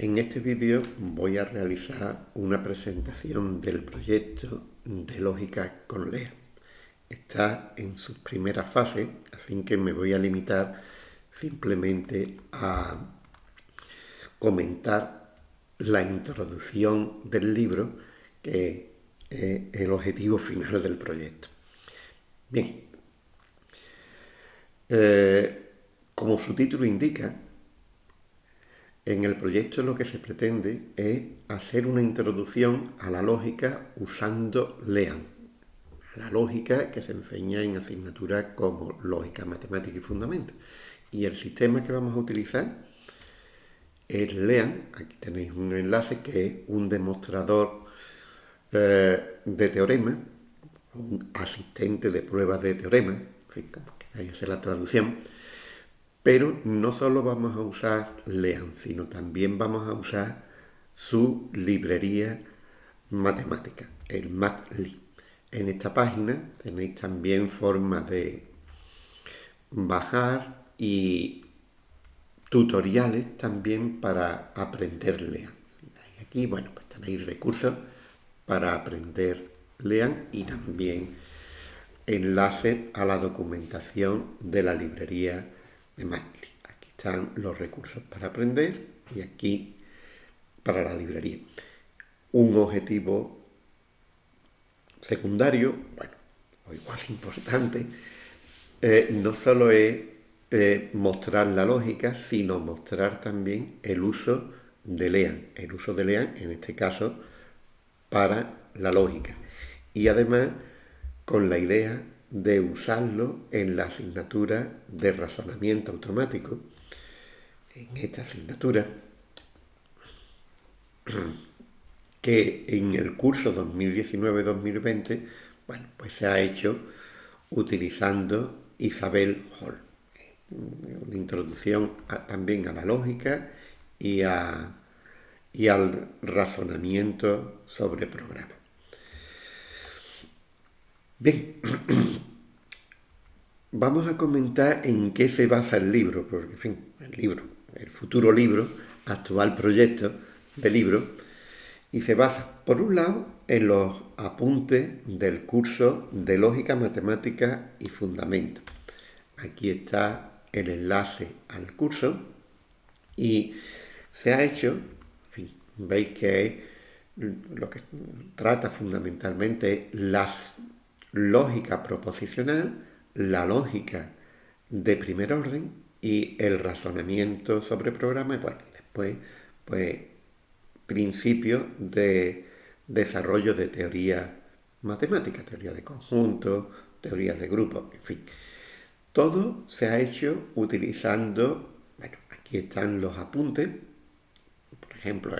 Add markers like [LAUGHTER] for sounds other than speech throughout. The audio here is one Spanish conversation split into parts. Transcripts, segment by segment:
En este vídeo voy a realizar una presentación del proyecto de lógica con LEA. Está en sus primeras fases, así que me voy a limitar simplemente a comentar la introducción del libro, que es el objetivo final del proyecto. Bien, eh, como su título indica, en el proyecto lo que se pretende es hacer una introducción a la lógica usando LEAN, la lógica que se enseña en asignaturas como lógica, matemática y fundamentos. Y el sistema que vamos a utilizar es LEAN, aquí tenéis un enlace que es un demostrador eh, de teorema, un asistente de pruebas de teorema, en fin, como la traducción, pero no solo vamos a usar LEAN, sino también vamos a usar su librería matemática, el MATLib. En esta página tenéis también formas de bajar y tutoriales también para aprender LEAN. Aquí, bueno, pues tenéis recursos para aprender LEAN y también enlace a la documentación de la librería Aquí están los recursos para aprender y aquí para la librería. Un objetivo secundario, bueno, o igual [LAUGHS] importante, eh, no solo es eh, mostrar la lógica, sino mostrar también el uso de LEAN, el uso de LEAN en este caso para la lógica. Y además con la idea de usarlo en la asignatura de razonamiento automático, en esta asignatura, [CLEARS THROAT] que en el curso 2019-2020, bueno, pues se ha hecho utilizando Isabel Hall. Una introducción también a la lógica y, y al razonamiento sobre programas. Bien, [CLEARS THROAT] vamos a comentar en qué se basa el libro, porque, en fin, el libro, el futuro libro, actual proyecto de libro, y se basa, por un lado, en los apuntes del curso de Lógica, Matemática y Fundamentos. Aquí está el enlace al curso y se ha hecho, en fin, veis que lo que trata fundamentalmente las lógica proposicional, la lógica de primer orden y el razonamiento sobre programas, bueno, y después, pues, principios de desarrollo de teoría matemática, teoría de conjuntos, teorías de grupos, en fin. Todo se ha hecho utilizando, bueno, aquí están los apuntes, por ejemplo,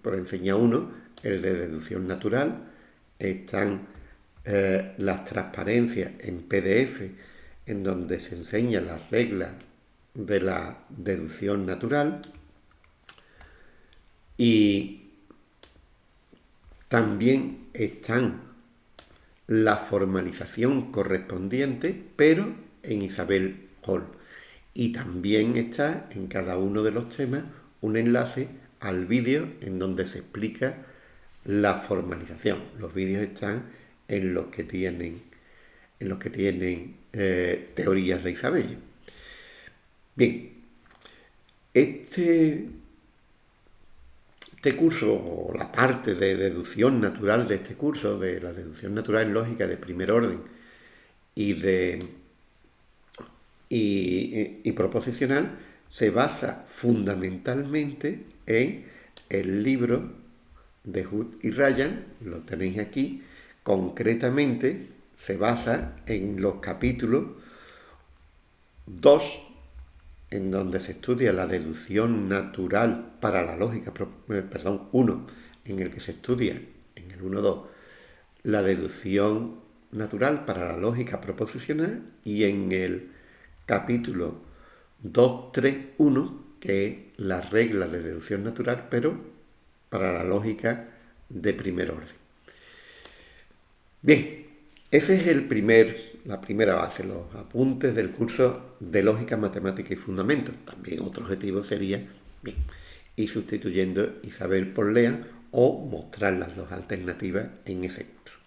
por enseñar uno, el de deducción natural, están eh, las transparencias en PDF, en donde se enseñan las reglas de la deducción natural y también están la formalización correspondiente, pero en Isabel Hall. Y también está en cada uno de los temas un enlace al vídeo en donde se explica la formalización. Los vídeos están en los que tienen, en los que tienen eh, teorías de Isabel. Bien, este, este curso, o la parte de deducción natural de este curso, de la deducción natural lógica de primer orden y de y proposicional, se basa fundamentalmente en el libro de Hood y Ryan, lo tenéis aquí, concretamente se basa en los capítulos 2, en donde se estudia la deducción natural para la lógica, eh, perdón, 1, en el que se estudia, en el 1.2, la deducción natural para la lógica proposicional y en el capítulo 2.3.1, que es la regla de deducción natural, pero para la lógica de primer orden. Bien, ese es el primer, la primera base, los apuntes del curso de Lógica, Matemática y Fundamentos. También otro objetivo sería, bien, y sustituyendo Isabel por Lean o mostrar las dos alternativas en ese curso.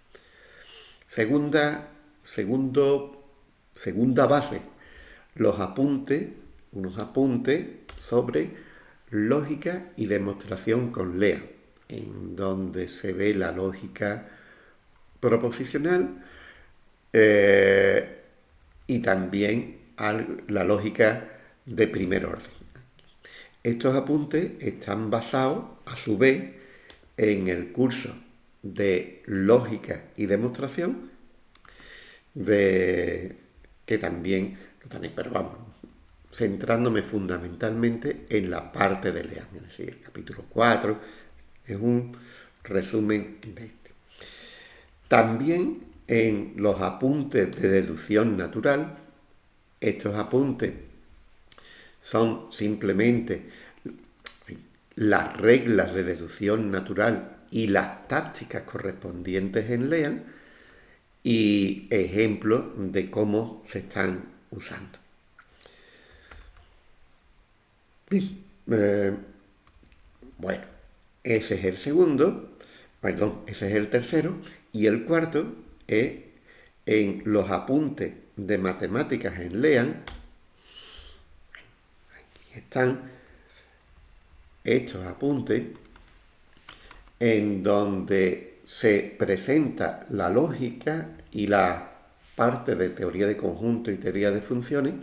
Segunda, segundo, segunda base, los apuntes, unos apuntes sobre lógica y demostración con Lean, en donde se ve la lógica proposicional eh, y también la lógica de primer orden. Estos apuntes están basados, a su vez, en el curso de lógica y demostración, de, que también lo tenéis, pero vamos, centrándome fundamentalmente en la parte de Lean, es decir, el capítulo 4 es un resumen de. También en los apuntes de deducción natural, estos apuntes son simplemente las reglas de deducción natural y las tácticas correspondientes en LEAN y ejemplos de cómo se están usando. Eh, bueno, ese es el segundo, perdón, ese es el tercero, y el cuarto es en los apuntes de matemáticas en LEAN, aquí están estos apuntes, en donde se presenta la lógica y la parte de teoría de conjunto y teoría de funciones,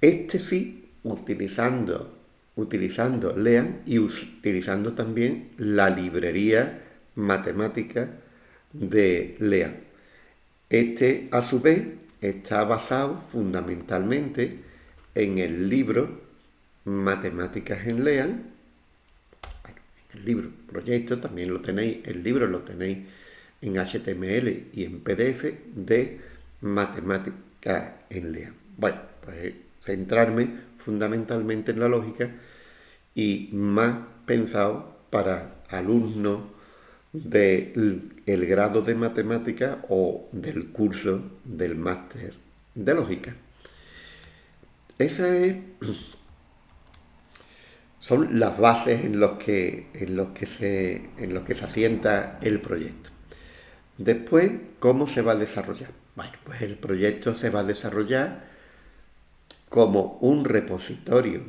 este sí, utilizando, utilizando LEAN y utilizando también la librería matemática de LEAN. Este, a su vez, está basado fundamentalmente en el libro Matemáticas en LEAN. el libro, proyecto, también lo tenéis, el libro lo tenéis en HTML y en PDF de Matemáticas en LEAN. Bueno, pues centrarme fundamentalmente en la lógica y más pensado para alumnos del grado de matemática o del curso del máster de lógica. Esa es, son las bases en los que, en los que, se, en los que se asienta el proyecto. Después, ¿cómo se va a desarrollar? Bueno, pues el proyecto se va a desarrollar como un repositorio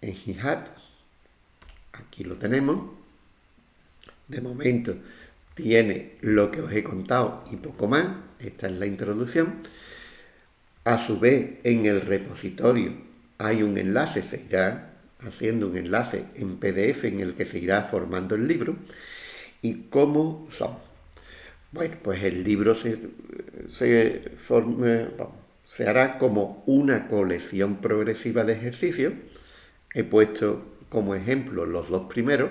en GitHub. Aquí lo tenemos de momento tiene lo que os he contado y poco más, esta es la introducción. A su vez, en el repositorio hay un enlace, se irá haciendo un enlace en PDF en el que se irá formando el libro. ¿Y cómo son? Bueno, pues el libro se, se, se hará como una colección progresiva de ejercicios. He puesto como ejemplo los dos primeros,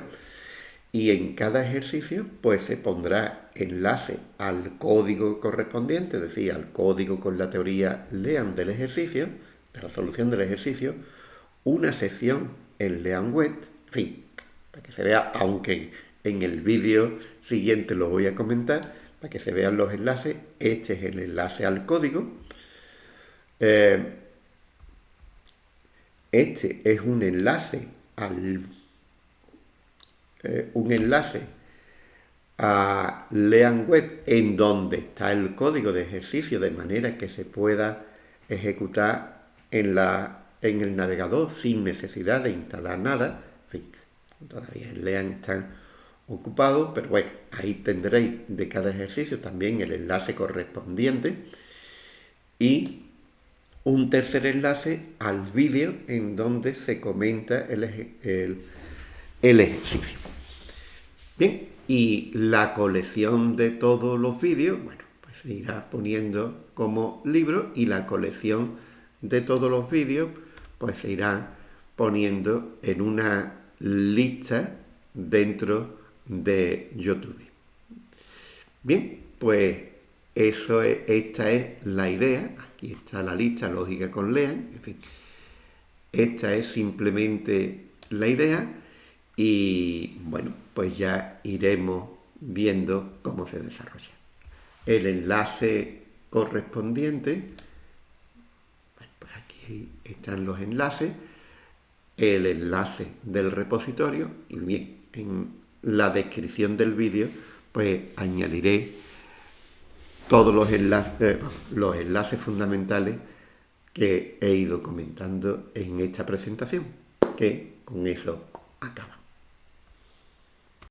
y en cada ejercicio pues se pondrá enlace al código correspondiente, es decir, al código con la teoría LEAN del ejercicio, de la solución del ejercicio, una sesión en LEAN Web, en fin, para que se vea, aunque en el vídeo siguiente lo voy a comentar, para que se vean los enlaces, este es el enlace al código, eh, este es un enlace al eh, un enlace a Lean Web en donde está el código de ejercicio de manera que se pueda ejecutar en, la, en el navegador sin necesidad de instalar nada. En fin, todavía en Lean están ocupados, pero bueno, ahí tendréis de cada ejercicio también el enlace correspondiente y un tercer enlace al vídeo en donde se comenta el, el, el ejercicio. Bien, y la colección de todos los vídeos, bueno, pues se irá poniendo como libro y la colección de todos los vídeos, pues se irá poniendo en una lista dentro de YouTube. Bien, pues eso es, esta es la idea. Aquí está la lista lógica con Lean. En fin, esta es simplemente la idea y bueno, pues ya iremos viendo cómo se desarrolla. El enlace correspondiente, pues aquí están los enlaces, el enlace del repositorio y bien, en la descripción del vídeo pues añadiré todos los enlaces, eh, los enlaces fundamentales que he ido comentando en esta presentación, que con eso acaba.